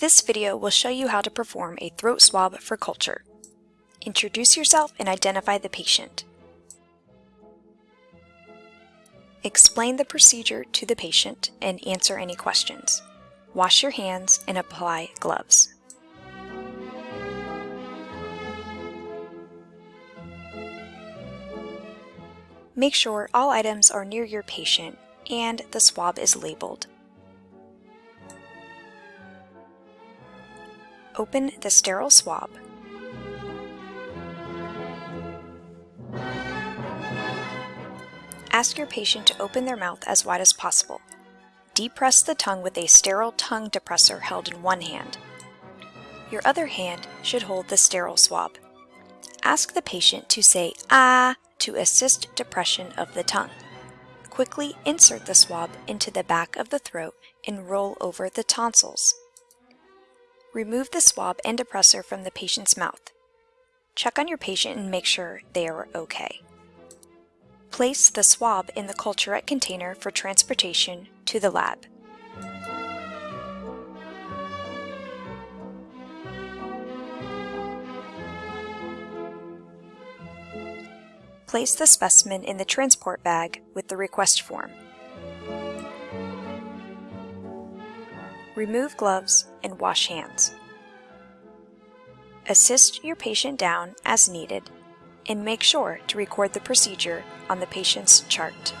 This video will show you how to perform a throat swab for culture. Introduce yourself and identify the patient. Explain the procedure to the patient and answer any questions. Wash your hands and apply gloves. Make sure all items are near your patient and the swab is labeled. Open the sterile swab. Ask your patient to open their mouth as wide as possible. Depress the tongue with a sterile tongue depressor held in one hand. Your other hand should hold the sterile swab. Ask the patient to say ah to assist depression of the tongue. Quickly insert the swab into the back of the throat and roll over the tonsils. Remove the swab and depressor from the patient's mouth. Check on your patient and make sure they are okay. Place the swab in the Culturette container for transportation to the lab. Place the specimen in the transport bag with the request form. Remove gloves and wash hands. Assist your patient down as needed and make sure to record the procedure on the patient's chart.